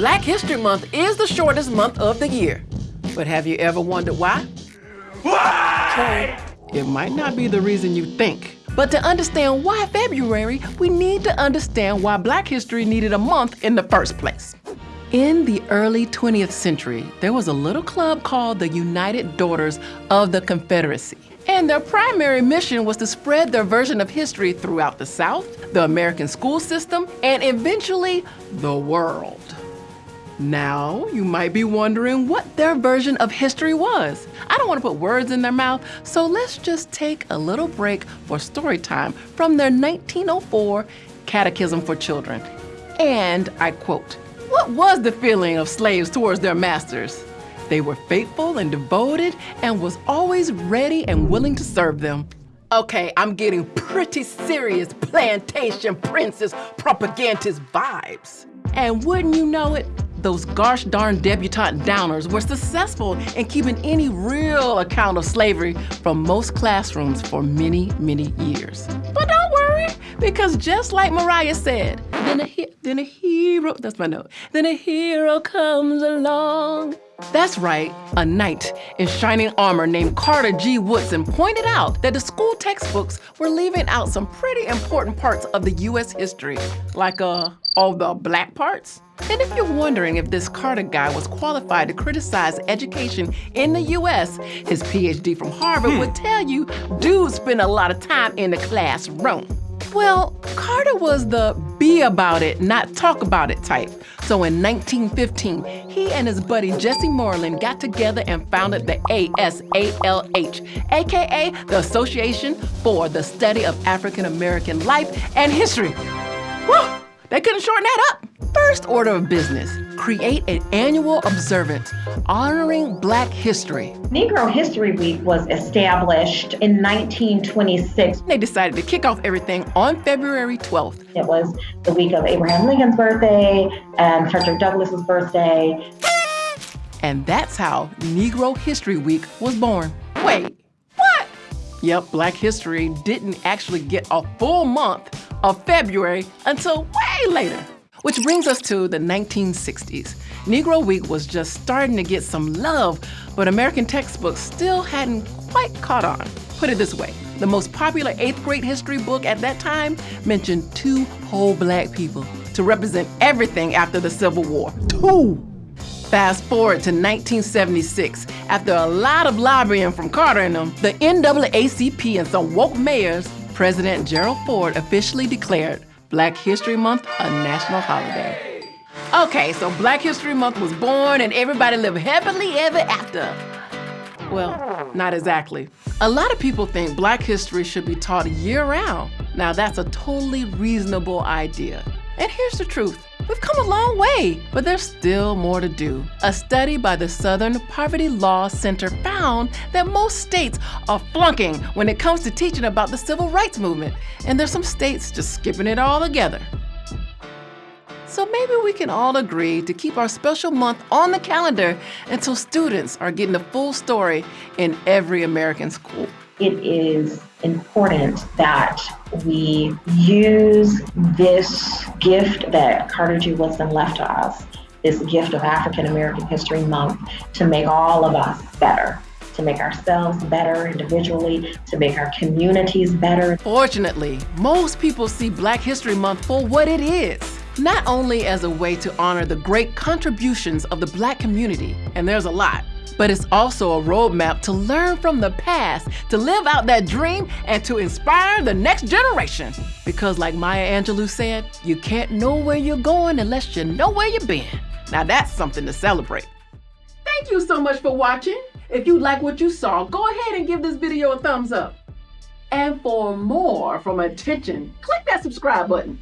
Black History Month is the shortest month of the year. But have you ever wondered why? Why? It might not be the reason you think. But to understand why February, we need to understand why Black history needed a month in the first place. In the early 20th century, there was a little club called the United Daughters of the Confederacy. And their primary mission was to spread their version of history throughout the South, the American school system, and eventually the world. Now, you might be wondering what their version of history was. I don't want to put words in their mouth, so let's just take a little break for story time from their 1904 Catechism for Children. And I quote, what was the feeling of slaves towards their masters? They were faithful and devoted and was always ready and willing to serve them. Okay, I'm getting pretty serious plantation princess propagandist vibes. And wouldn't you know it, those gosh darn debutante downers were successful in keeping any real account of slavery from most classrooms for many, many years. But don't worry, because just like Mariah said, then a, then a hero, that's my note, then a hero comes along. That's right, a knight in shining armor named Carter G. Woodson pointed out that the school textbooks were leaving out some pretty important parts of the U.S. history, like uh, all the black parts. And if you're wondering if this Carter guy was qualified to criticize education in the U.S., his PhD from Harvard hmm. would tell you dudes spend a lot of time in the classroom. Well, Carter was the be about it, not talk about it type. So in 1915, he and his buddy Jesse Moorland got together and founded the ASALH, aka the Association for the Study of African American Life and History. Woo! They couldn't shorten that up. First order of business, create an annual observance honoring Black history. Negro History Week was established in 1926. They decided to kick off everything on February 12th. It was the week of Abraham Lincoln's birthday and Frederick Douglass's birthday. And that's how Negro History Week was born. Wait, what? Yep, Black history didn't actually get a full month of February until way later. Which brings us to the 1960s. Negro Week was just starting to get some love, but American textbooks still hadn't quite caught on. Put it this way, the most popular eighth grade history book at that time mentioned two whole black people to represent everything after the Civil War. Two! Fast forward to 1976, after a lot of lobbying from Carter and them, the NAACP and some woke mayors President Gerald Ford officially declared Black History Month a national holiday. Okay, so Black History Month was born and everybody lived happily ever after. Well, not exactly. A lot of people think Black history should be taught year-round. Now that's a totally reasonable idea. And here's the truth. We've come a long way, but there's still more to do. A study by the Southern Poverty Law Center found that most states are flunking when it comes to teaching about the civil rights movement, and there's some states just skipping it all together. So maybe we can all agree to keep our special month on the calendar until students are getting the full story in every American school. It is important that we use this gift that Carter G. Woodson left to us, this gift of African American History Month, to make all of us better to make ourselves better individually, to make our communities better. Fortunately, most people see Black History Month for what it is. Not only as a way to honor the great contributions of the Black community, and there's a lot, but it's also a roadmap to learn from the past, to live out that dream, and to inspire the next generation. Because like Maya Angelou said, you can't know where you're going unless you know where you've been. Now that's something to celebrate. Thank you so much for watching. If you like what you saw, go ahead and give this video a thumbs up. And for more from Attention, click that subscribe button.